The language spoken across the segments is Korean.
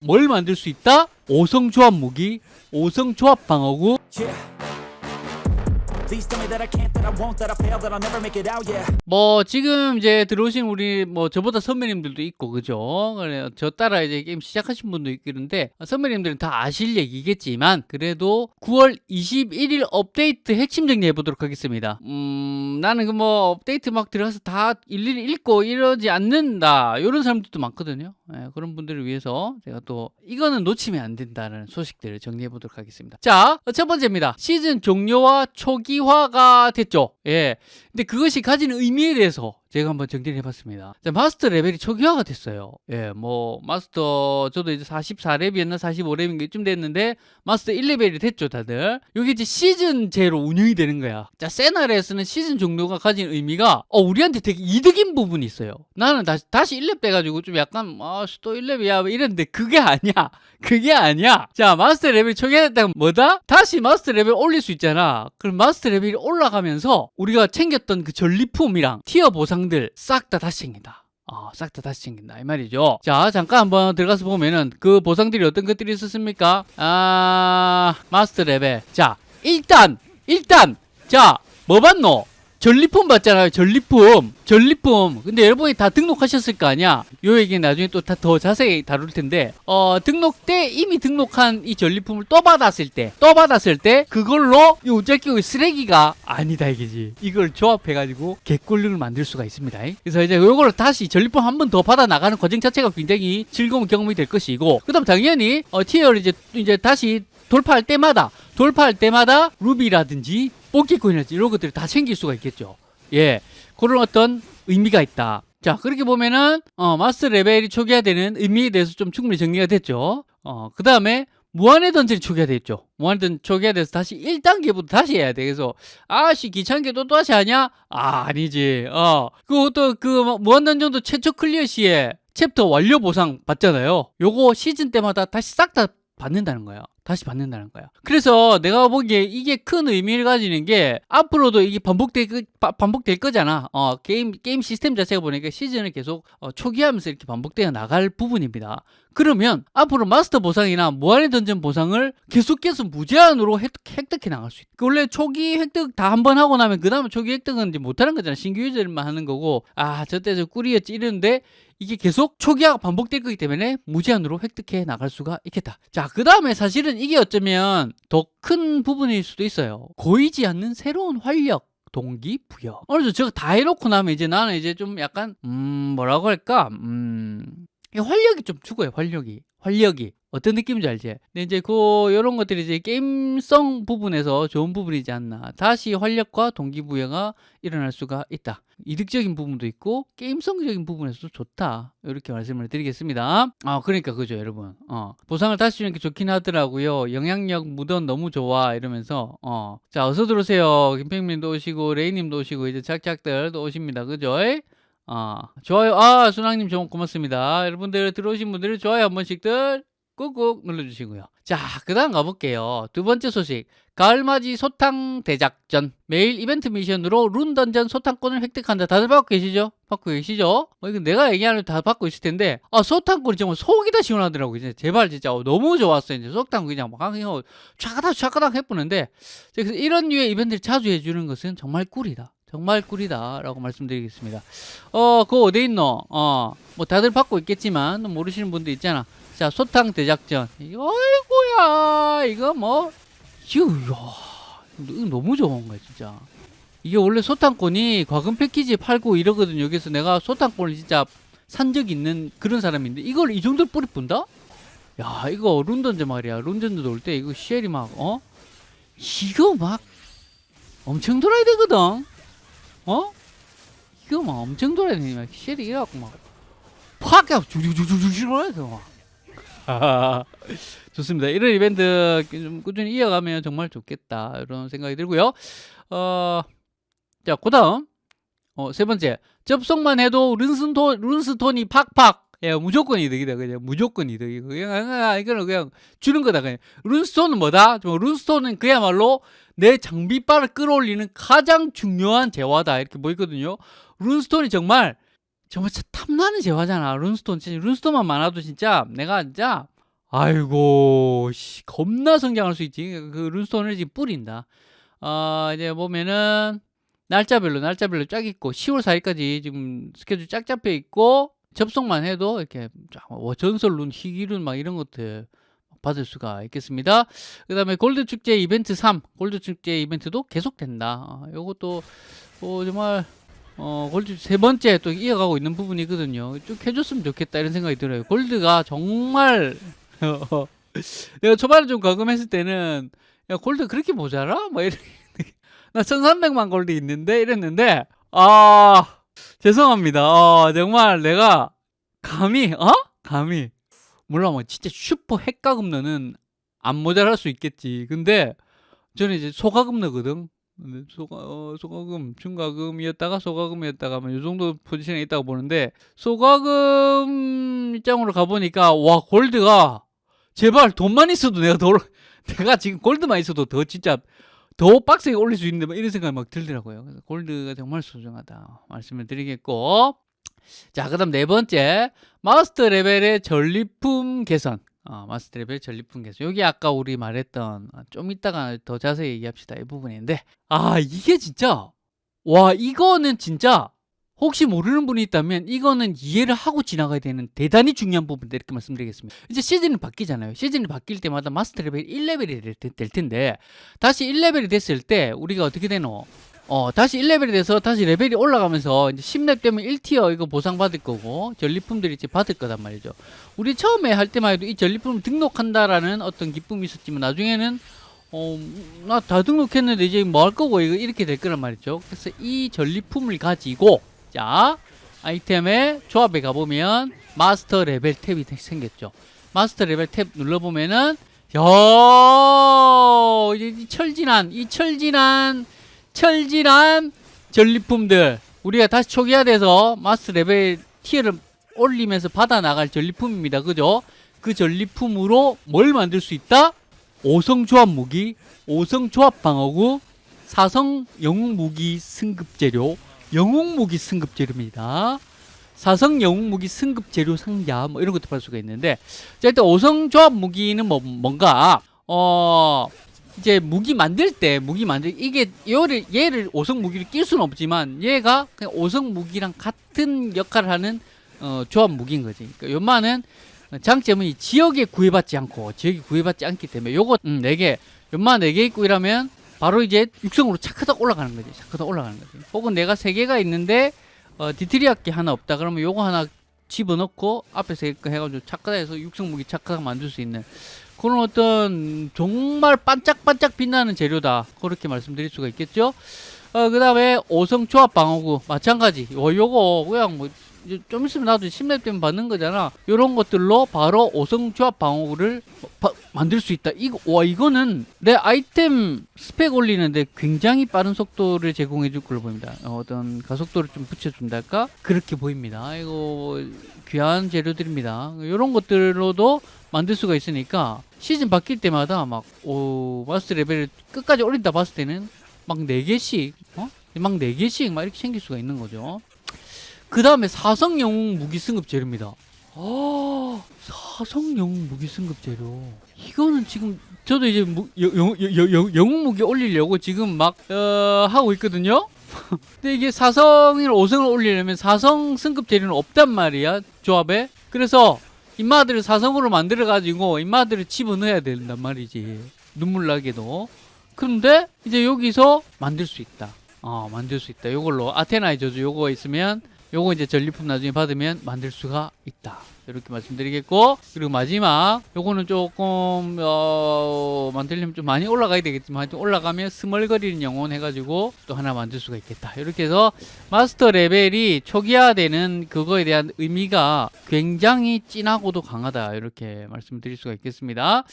뭘 만들 수 있다? 5성 조합 무기, 5성 조합 방어구. 뭐 지금 이제 들어오신 우리 뭐 저보다 선배님들도 있고 그죠? 저 따라 이제 게임 시작하신 분도 그런데 선배님들은 다 아실 얘기겠지만 그래도 9월 21일 업데이트 핵심 정리해 보도록 하겠습니다. 음 나는 그 뭐 업데이트 막 들어가서 다 일일이 읽고 이러지 않는다 이런 사람들도 많거든요. 예, 그런 분들을 위해서 제가 또 이거는 놓치면 안 된다는 소식들을 정리해 보도록 하겠습니다. 자, 첫 번째입니다. 시즌 종료와 초기화가 됐죠. 예. 근데 그것이 가지는 의미에 대해서 제가 한번 정리를 해봤습니다. 자, 마스터 레벨이 초기화가 됐어요. 예, 뭐, 마스터, 저도 이제 44렙이었나 45렙인가 이쯤 됐는데, 마스터 1레벨이 됐죠, 다들. 여기 이제 시즌제로 운영이 되는 거야. 자, 세나레스는 시즌 종료가 가진 의미가, 어, 우리한테 되게 이득인 부분이 있어요. 나는 다시, 다시 1렙 돼가지고 좀 약간, 아, 또 1렙이야. 뭐 이랬는데, 그게 아니야. 그게 아니야. 자, 마스터 레벨 초기화됐다면 뭐다? 다시 마스터 레벨 올릴 수 있잖아. 그럼 마스터 레벨이 올라가면서, 우리가 챙겼던 그 전리품이랑 티어 보상 들 싹 다 다시 챙긴다. 어, 싹 다 다시 챙긴다. 이 말이죠. 자, 잠깐 한번 들어가서 보면은 그 보상들이 어떤 것들이 있었습니까? 아, 마스터 레벨. 자, 일단, 일단, 자, 뭐 받노? 전리품 받잖아요. 전리품. 전리품. 근데 여러분이 다 등록하셨을 거 아니야? 요 얘기 나중에 또 다 더 자세히 다룰 텐데, 어, 등록 때 이미 등록한 이 전리품을 또 받았을 때, 또 받았을 때, 그걸로 이 우짜끼고 쓰레기가 아니다 이게지. 이걸 조합해 가지고 개꿀링을 만들 수가 있습니다. 그래서 이제 요거를 다시 전리품 한 번 더 받아 나가는 과정 자체가 굉장히 즐거운 경험이 될 것이고, 그 다음 당연히, 어, 티어를 이제, 이제 다시 돌파할 때마다, 돌파할 때마다 루비라든지 뽑기코인이라든지 이런 것들을 다 챙길 수가 있겠죠. 예. 그런 어떤 의미가 있다. 자, 그렇게 보면은, 어, 마스터 레벨이 초기화되는 의미에 대해서 좀 충분히 정리가 됐죠. 어, 그 다음에, 무한의 던전이 초기화됐죠. 무한의 던전 초기화돼서 다시 1단계부터 다시 해야 돼. 그래서, 아씨, 귀찮게 또 다시 하냐? 아, 아니지. 어, 그것도 그, 무한 던전도 최초 클리어 시에 챕터 완료 보상 받잖아요. 요거 시즌 때마다 다시 싹 다 받는다는 거예요. 다시 받는다는 거야. 그래서 내가 보기에 이게 큰 의미를 가지는 게 앞으로도 이게 반복될 반복될 거잖아. 어, 게임 게임 시스템 자체가 보니까 시즌을 계속 어, 초기하면서 이렇게 반복되어 나갈 부분입니다. 그러면 앞으로 마스터 보상이나 무한의 던전 보상을 계속해서 무제한으로 획, 획득해 나갈 수 있다. 그 원래 초기 획득 다 한 번 하고 나면 그 다음에 초기 획득은 이제 못하는 거잖아. 신규 유저들만 하는 거고 아 저때 저 꿀이었지 이러는데 이게 계속 초기화가 반복될 거기 때문에 무제한으로 획득해 나갈 수가 있겠다. 자, 그 다음에 사실은 이게 어쩌면 더 큰 부분일 수도 있어요. 고이지 않는 새로운 활력. 동기 부여. 어느 정도 저거 다 해놓고 나면 이제 나는 이제 좀 약간 음 뭐라고 할까 음이 활력이 좀 죽어요 활력이 활력이 어떤 느낌인지 알지? 근데 이제 그 이런 것들이 이제 게임성 부분에서 좋은 부분이지 않나. 다시 활력과 동기부여가 일어날 수가 있다. 이득적인 부분도 있고 게임성적인 부분에서도 좋다. 이렇게 말씀을 드리겠습니다. 아 그러니까 그죠 여러분. 어 보상을 다시 주는 게 좋긴 하더라고요. 영향력 무던 너무 좋아 이러면서 어자 어서 들어오세요. 김평민도 오시고 레이님도 오시고 이제 작작들도 오십니다. 그죠? 아 좋아요. 아 순왕님 좀 고맙습니다. 여러분들 들어오신 분들 좋아요 한 번씩들 꾹꾹 눌러주시고요. 자, 그 다음 가볼게요. 두 번째 소식. 가을맞이 소탕 대작전. 매일 이벤트 미션으로 룬 던전 소탕권을 획득한다. 다들 받고 계시죠? 받고 계시죠? 어, 이거 내가 얘기하는 다 받고 있을 텐데, 아, 소탕권이 정말 속이 다 시원하더라고요. 이제 제발 진짜 어, 너무 좋았어요. 이제 소탕 그냥 막 그냥 촤가닥 촤가닥 해보는데, 이런 류의 이벤트를 자주 해주는 것은 정말 꿀이다. 정말 꿀이다. 라고 말씀드리겠습니다. 어, 그거 어디 있노? 어, 뭐 다들 받고 있겠지만, 모르시는 분도 있잖아. 자, 소탕 대작전. 아이고야. 이거 뭐, 이거 너무 좋은 거야, 진짜. 이게 원래 소탕권이 과금 패키지 팔고 이러거든요. 여기서 내가 소탕권을 진짜 산 적 있는 그런 사람인데, 이걸 이 정도로 뿌리 뿐다? 야, 이거 룬던즈 말이야. 룬던즈 돌때 이거 쉘이 막, 어? 이거 막 엄청 돌아야 되거든? 어? 이거 막 엄청 돌아야 되니, 막 쉘이 이래갖고 막, 팍! 그냥 주주주주주주 돼, 막. 좋습니다. 이런 이벤트 좀 꾸준히 이어가면 정말 좋겠다. 이런 생각이 들고요. 어, 자, 그 다음. 어, 세 번째. 접속만 해도 룬스톤, 룬스톤이 팍팍. 예, 무조건 이득이다. 그냥 무조건 이득이고. 그냥, 그냥, 이거는 그냥 주는 거다. 그냥. 룬스톤은 뭐다? 좀 룬스톤은 그야말로 내 장비빨을 끌어올리는 가장 중요한 재화다. 이렇게 보이거든요. 룬스톤이 정말 정말 탐나는 재화잖아. 룬스톤 진짜 룬스톤만 많아도 진짜 내가 진짜 아이고, 씨, 겁나 성장할 수 있지. 그 룬스톤을 지금 뿌린다. 어, 이제 보면은 날짜별로 날짜별로 쫙 있고 10월 4일까지 지금 스케줄 쫙 잡혀 있고 접속만 해도 이렇게 쫙뭐 전설 룬, 희귀룬 막 이런 것들 받을 수가 있겠습니다. 그 다음에 골드 축제 이벤트 3, 골드 축제 이벤트도 계속된다. 어, 요것도 어, 정말 어, 골드 세 번째 또 이어가고 있는 부분이거든요. 쭉 해줬으면 좋겠다 이런 생각이 들어요. 골드가 정말 내가 초반에 좀 과금했을 때는 야 골드 그렇게 모자라? 뭐 이렇게 나 1300만 골드 있는데 이랬는데 아 죄송합니다. 어, 정말 내가 감히 어? 감히 물론 뭐 진짜 슈퍼 핵가금 너는 안 모자랄 수 있겠지. 근데 저는 이제 소가금 너거든. 근데 소가, 어, 소가금, 중가금이었다가 소가금이었다가 뭐이 정도 포지션에 있다고 보는데 소가금 입장으로 가보니까 와 골드가 제발 돈만 있어도 내가 더 내가 지금 골드만 있어도 더 진짜 더 빡세게 올릴 수 있는데 막 이런 생각이 막 들더라고요. 그래서 골드가 정말 소중하다 말씀을 드리겠고 자 그 다음 네 번째 마스터 레벨의 전리품 개선. 어, 마스터 레벨 전리품 개선. 여기 아까 우리 말했던 어, 좀 이따가 더 자세히 얘기합시다 이 부분인데 아 이게 진짜 와 이거는 진짜 혹시 모르는 분이 있다면 이거는 이해를 하고 지나가야 되는 대단히 중요한 부분인데 이렇게 말씀드리겠습니다. 이제 시즌이 바뀌잖아요. 시즌이 바뀔 때마다 마스터 레벨 1레벨이 될, 테- 될 텐데 다시 1레벨이 됐을 때 우리가 어떻게 되노? 어, 다시 1레벨이 돼서 다시 레벨이 올라가면서 이제 10렙 되면 1티어 이거 보상받을 거고 전리품들이 이제 받을 거단 말이죠. 우리 처음에 할 때만 해도 이 전리품을 등록한다라는 어떤 기쁨이 있었지만 나중에는 어, 나 다 등록했는데 이제 뭐 할 거고 이거 이렇게 될 거란 말이죠. 그래서 이 전리품을 가지고 자 아이템의 조합에 가보면 마스터 레벨 탭이 생겼죠. 마스터 레벨 탭 눌러보면은 이 철진한 이 철진한 철진한 전리품들 우리가 다시 초기화 돼서 마스터 레벨 티어를 올리면서 받아 나갈 전리품입니다. 그죠? 그 전리품으로 뭘 만들 수 있다? 오성 조합 무기, 오성 조합 방어구, 사성 영웅 무기 승급 재료, 영웅 무기 승급 재료입니다. 사성 영웅 무기 승급 재료 상자 뭐 이런 것도 받을 수가 있는데 자 일단 오성 조합 무기는 뭐 뭔가 어 이제 무기 만들 때 무기 만들 이게 얘를 얘를 오성 무기를 낄 수는 없지만 얘가 그냥 오성 무기랑 같은 역할을 하는 어, 조합 무기인 거지. 그러니까 요만은 장점은 이 지역에 구애받지 않고 지역에 구애받지 않기 때문에 요거 음, 4개 요만 4개 있고 이러면 바로 이제 육성으로 차크닥 올라가는 거지. 차크닥 올라가는 거지. 혹은 내가 3개가 있는데 어, 디트리아키 하나 없다 그러면 요거 하나 집어넣고 앞에 세개 해가지고 차크닥에서 육성 무기 차크닥 만들 수 있는 그런 어떤 정말 반짝반짝 빛나는 재료다 그렇게 말씀드릴 수가 있겠죠 어, 그 다음에 오성 조합 방어구 마찬가지 요, 요거 그냥 뭐 좀 있으면 나도 10렙 되면 받는 거잖아. 요런 것들로 바로 오성 조합 방어구를 바- 만들 수 있다. 이거 와 이거는 내 아이템 스펙 올리는데 굉장히 빠른 속도를 제공해 줄 걸로 보입니다. 어, 어떤 가속도를 좀 붙여준달까? 그렇게 보입니다. 이거 귀한 재료들입니다. 요런 것들로도 만들 수가 있으니까 시즌 바뀔 때마다 막 오, 마스터 레벨을 끝까지 올린다 봤을 때는 막 4개씩 어? 막 4개씩 막 이렇게 생길 수가 있는 거죠 그 다음에 사성 영웅 무기 승급 재료입니다. 아 사성 영웅 무기 승급 재료. 이거는 지금 저도 이제 무, 여, 여, 여, 여, 영웅 무기 올리려고 지금 막 어, 하고 있거든요? 근데 이게 사성을 5성을 올리려면 사성 승급 재료는 없단 말이야 조합에. 그래서 인마들을 사성으로 만들어 가지고 인마들을 집어넣어야 된단 말이지 눈물 나게도. 근데 이제 여기서 만들 수 있다. 어 만들 수 있다. 요걸로 아테나의 저주 요거 있으면 요거 이제 전리품 나중에 받으면 만들 수가 있다. 이렇게 말씀드리겠고 그리고 마지막 요거는 조금 어 만들려면 좀 많이 올라가야 되겠지만 하여튼 올라가면 스멀거리는 영혼 해가지고 또 하나 만들 수가 있겠다. 이렇게 해서 마스터 레벨이 초기화되는 그거에 대한 의미가 굉장히 진하고도 강하다. 이렇게 말씀드릴 수가 있겠습니다.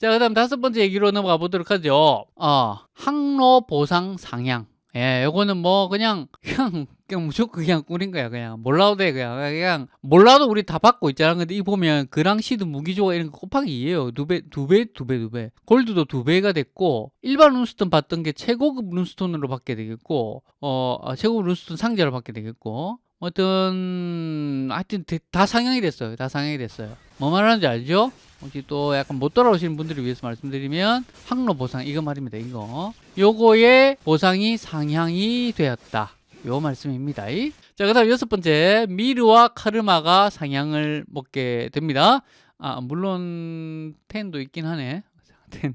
자 그 다음 다섯 번째 얘기로 넘어가 보도록 하죠. 어 항로 보상 상향 예, 요거는 뭐 그냥 그냥 그냥 무조건 그냥 꿀인 거야 그냥. 몰라도 돼 그냥. 그냥 몰라도 우리 다 받고 있잖아. 근데 이 보면 그랑 시드 무기조가 이런 거 곱하기 2예요. 두 배 두 배 두 배 두 배. 골드도 두 배가 됐고 일반 룬스톤 받던 게 최고급 룬스톤으로 받게 되겠고 어 아, 최고급 룬스톤 상자로 받게 되겠고 어떤 하여튼 대- 다 상향이 됐어요. 다 상향이 됐어요. 뭐 말하는지 알죠? 혹시 또 약간 못 따라오시는 분들을 위해서 말씀드리면 항로 보상 이거 말입니다. 이거 요거의 보상이 상향이 되었다. 요 말씀입니다. 자, 그 다음 여섯 번째 미르와 카르마가 상향을 먹게 됩니다. 아, 물론 텐도 있긴 하네. 텐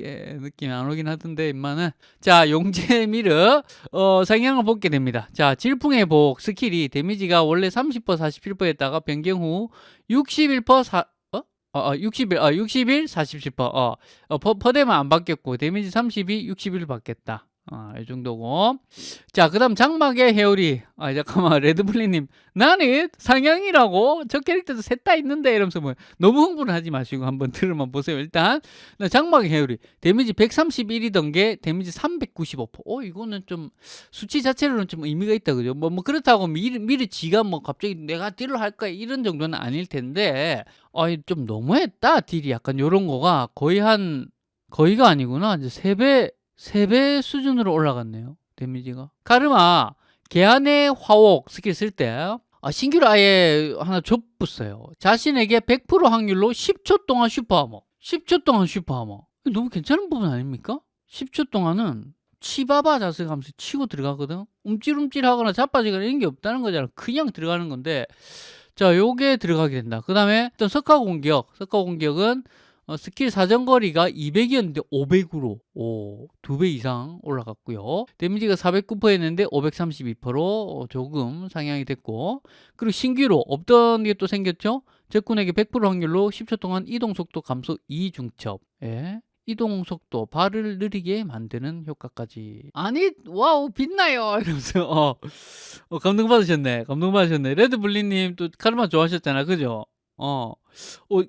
크게 느낌이 안 오긴 하던데 임마는 자 용재 미르 어, 상향을 먹게 됩니다. 자 질풍의 복 스킬이 데미지가 원래 30% 47%였다가 변경 후 61% 사, 어? 어, 어 61, 어, 61, 47%. 어, 어 퍼, 퍼대만 안 바뀌었고 데미지 32, 61 바뀌었다. 아, 이 정도고. 자, 그 다음 장막의 회오리. 아, 잠깐만, 레드블리님. 나는 상향이라고? 저 캐릭터도 셋 다 있는데? 이러면서 뭐, 너무 흥분을 하지 마시고 한번 들어만 보세요. 일단, 나 장막의 회오리. 데미지 131이던 게 데미지 395%. 어, 이거는 좀, 수치 자체로는 좀 의미가 있다, 그죠? 뭐, 뭐, 그렇다고 미르, 미르 지가 뭐, 갑자기 내가 딜을 할 거야. 이런 정도는 아닐 텐데, 어, 좀 너무했다, 딜이. 약간 요런 거가 거의 한, 거의가 아니구나. 이제 3배, 3배 수준으로 올라갔네요. 데미지가. 카르마, 개안의 화옥 스킬 쓸 때, 아, 신규로 아예 하나 좁붙어요. 자신에게 100% 확률로 10초 동안 super armor. 10초 동안 super armor. 너무 괜찮은 부분 아닙니까? 10초 동안은 치바바 자세 하면서 치고 들어가거든. 움찔움찔하거나 자빠지거나 이런 게 없다는 거잖아. 그냥 들어가는 건데, 자, 요게 들어가게 된다. 그 다음에 또 석가 공격. 석가 공격은 어, 스킬 사정거리가 200이었는데 500으로 오, 2배 이상 올라갔고요. 데미지가 409%였는데 532%로 조금 상향이 됐고 그리고 신규로 없던 게 또 생겼죠. 적군에게 100% 확률로 10초 동안 이동 속도 감소 2 중첩. 예. 이동 속도 발을 느리게 만드는 효과까지 아니 wow 빛나요 이러면서 어, 어 감동 받으셨네 감동 받으셨네 레드블리님 또 카르마 좋아하셨잖아 그죠 어, 어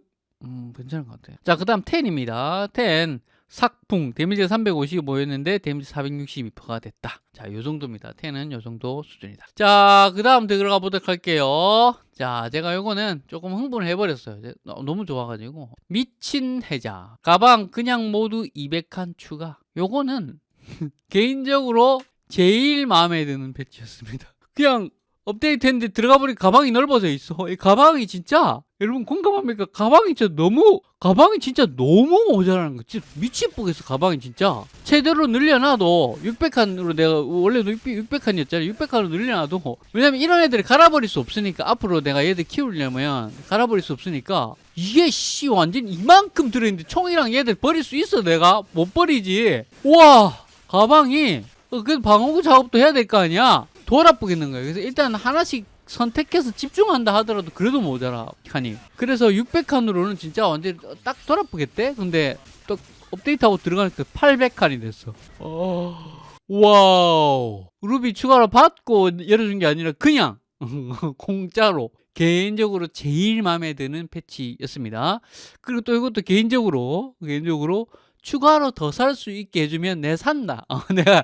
음, 괜찮은 것 같아요. 자, 그 다음 10입니다. 10. 삭풍. 데미지가 355였는데 데미지 462%가 됐다. 자, 요 정도입니다. 10은 요 정도 수준이다. 자, 그 다음 들어가 보도록 할게요. 자, 제가 요거는 조금 흥분을 해버렸어요. 너무 좋아가지고. 미친 해자. 가방 그냥 모두 200칸 추가. 요거는 개인적으로 제일 마음에 드는 배치였습니다. 그냥 업데이트 했는데 들어가 보니 가방이 넓어져 있어. 이 가방이 진짜 여러분 공감합니까? 가방이 진짜 너무 가방이 진짜 너무 모자라는 거. 진짜 미치겠어 가방이 진짜. 최대로 늘려놔도 600칸으로 내가 원래도 600칸이었잖아요. 600칸으로 늘려놔도 왜냐면 이런 애들이 갈아버릴 수 없으니까 앞으로 내가 얘들 키우려면 갈아버릴 수 없으니까 이게 씨 완전 이만큼 들어있는데 총이랑 얘들 버릴 수 있어 내가 못 버리지. 와 가방이 어, 그 방어구 작업도 해야 될 거 아니야. 돌아쁘겠는 거예요. 그래서 일단 하나씩 선택해서 집중한다 하더라도 그래도 모자라 칸이. 그래서 600칸으로는 진짜 완전 딱 돌아쁘겠대. 근데 또 업데이트하고 들어가니까 800칸이 됐어. 어... wow. 루비 추가로 받고 열어준 게 아니라 그냥 공짜로 개인적으로 제일 마음에 드는 패치였습니다. 그리고 또 이것도 개인적으로 개인적으로 추가로 더 살 수 있게 해주면 내 산다. 어, 내가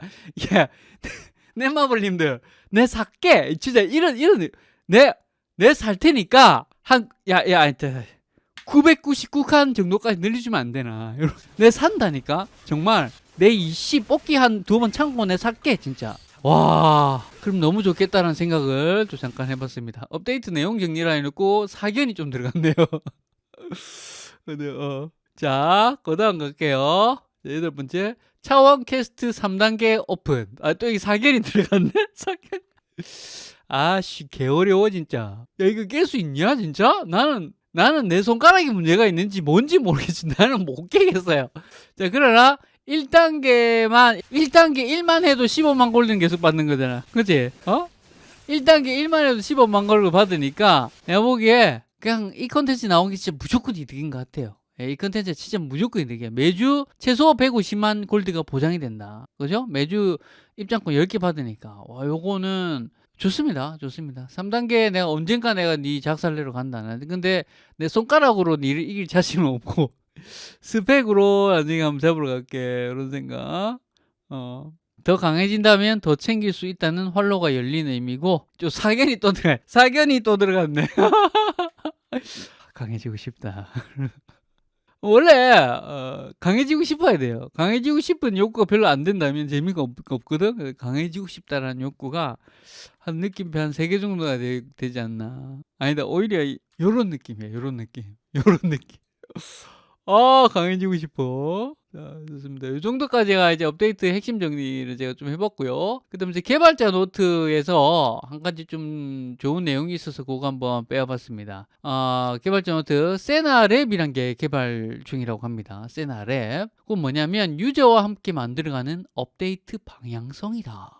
야, 내 마블님들 내 살게 진짜 이런 이런 내 내 살 테니까 한 야야 999칸 정도까지 늘려주면 안 되나. 내 산다니까? 정말 내 이씨 뽑기 한 두 번 참고 내 살게 진짜. 와 그럼 너무 좋겠다는 생각을 또 잠깐 해봤습니다. 업데이트 내용 정리라 해놓고 사견이 좀 들어갔네요. 네, 어. 자 그 다음 갈게요. 자, 여덟 번째 차원 캐스트 3단계 오픈. 아, 또 여기 사견이 들어갔네? 사견. 아씨, 개어려워, 진짜. 야, 이거 깰 수 있냐, 진짜? 나는, 나는 내 손가락에 문제가 있는지 뭔지 모르겠지. 나는 못 깨겠어요. 자, 그러나, 1단계만, 1단계 1만 해도 15만 골드 계속 받는 거잖아. 그치? 어? 1단계 1만 해도 15만 골을 받으니까, 내가 보기에, 그냥 이 컨텐츠 나온 게 진짜 무조건 이득인 것 같아요. 예, 이 컨텐츠 진짜 무조건 이득이야. 매주 최소 150만 골드가 보장이 된다. 그죠? 매주 입장권 10개 받으니까. 와, 요거는 좋습니다. 좋습니다. 3단계 내가 언젠가 내가 네 작살내러 간다. 근데 내 손가락으로 니를 이길 자신은 없고 스펙으로 나중에 한번 잡으러 갈게. 이런 생각. 어. 더 강해진다면 더 챙길 수 있다는 활로가 열리는 의미고 좀 사견이 또 들어 사견이 또 들어갔네 강해지고 싶다 원래 어, 강해지고 싶어야 돼요. 강해지고 싶은 욕구가 별로 안 된다면 재미가 없, 없거든. 강해지고 싶다라는 욕구가 한 느낌표 한 세 개 정도가 되, 지 않나. 아니다 오히려 이- 요런 느낌이야. 요런 느낌. 요런 느낌. 아 강해지고 싶어. 자, 좋습니다. 이 정도까지가 이제 업데이트 핵심 정리를 제가 좀 해봤고요. 그 다음에 개발자 노트에서 한 가지 좀 좋은 내용이 있어서 그거 한번 빼와봤습니다. 아, 개발자 노트 세나랩이란 게 개발 중이라고 합니다. 세나랩. 그건 뭐냐면 유저와 함께 만들어가는 업데이트 방향성이다.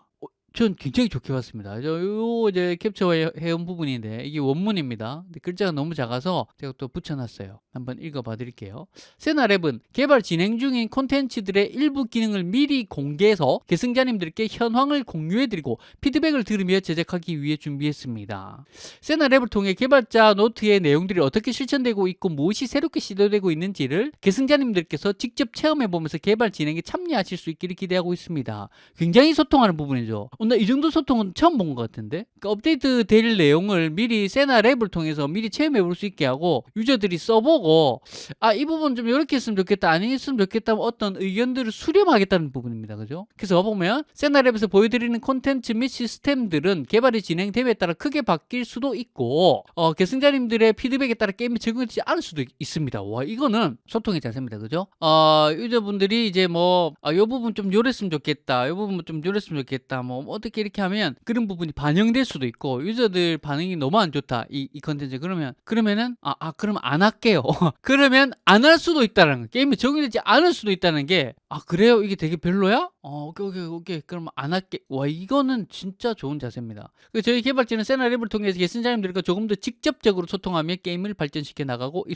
어, 전 굉장히 좋게 봤습니다. 저, 요, 이제 캡처 해온 부분인데, 이게 원문입니다. 근데 글자가 너무 작아서 제가 또 붙여놨어요. 한번 읽어봐 드릴게요. 세나랩은 개발 진행 중인 콘텐츠들의 일부 기능을 미리 공개해서 계승자님들께 현황을 공유해드리고 피드백을 들으며 제작하기 위해 준비했습니다. 세나랩을 통해 개발자 노트의 내용들이 어떻게 실천되고 있고 무엇이 새롭게 시도되고 있는지를 계승자님들께서 직접 체험해보면서 개발 진행에 참여하실 수 있기를 기대하고 있습니다. 굉장히 소통하는 부분이죠. 어, 나 이 정도 소통은 처음 본 것 같은데? 그러니까 업데이트 될 내용을 미리 세나 랩을 통해서 미리 체험해 볼 수 있게 하고 유저들이 써보고 아 이 부분 좀 이렇게 했으면 좋겠다 아니 했으면 좋겠다 뭐 어떤 의견들을 수렴하겠다는 부분입니다. 그죠? 그래서 보면 세나 랩에서 보여드리는 콘텐츠 및 시스템들은 개발이 진행됨에 따라 크게 바뀔 수도 있고 어, 계승자님들의 피드백에 따라 게임이 적용되지 않을 수도 있, 습니다 와 이거는 소통의 자세입니다. 그죠? 어, 유저분들이 이제 뭐이 아, 요 부분 좀 요랬으면 좋겠다 이 부분 좀 요랬으면 좋겠다 뭐 어떻게 이렇게 하면 그런 부분이 반영될 수도 있고 유저들 반응이 너무 안 좋다. 이, 이 컨텐츠 그러면 그러면은 아, 아 그럼 안 할게요. 그러면 안 할 수도 있다는 거. 게임이 적용되지 않을 수도 있다는 게 아 그래요? 이게 되게 별로야? 어 오케이 오케이 오케이. 그럼 안 할게. 와 이거는 진짜 좋은 자세입니다. 그 저희 개발진은 세나랩을 통해서 계승자님들과 조금 더 직접적으로 소통하며 게임을 발전시켜 나가고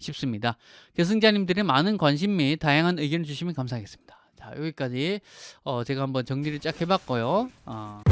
싶습니다. 계승자님들의 많은 관심 및 다양한 의견을 주시면 감사하겠습니다 자 여기까지 어, 제가 한번 정리를 쫙 해봤고요 어.